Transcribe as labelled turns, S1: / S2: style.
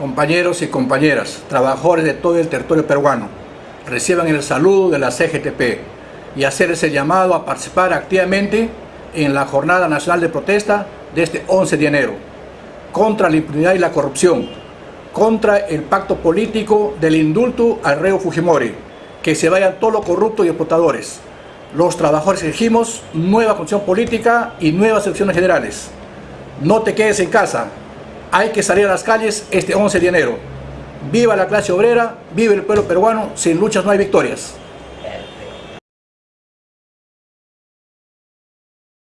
S1: compañeros y compañeras, trabajadores de todo el territorio peruano, reciban el saludo de la CGTP y hacer ese llamado a participar activamente en la Jornada Nacional de Protesta de este 11 de enero, contra la impunidad y la corrupción, contra el pacto político del indulto al reo Fujimori, que se vayan todos los corruptos y explotadores. Los trabajadores exigimos nueva constitución política y nuevas elecciones generales. No te quedes en casa, hay que salir a las calles este 11 de enero. Viva la clase obrera, vive el pueblo peruano, sin luchas no hay victorias.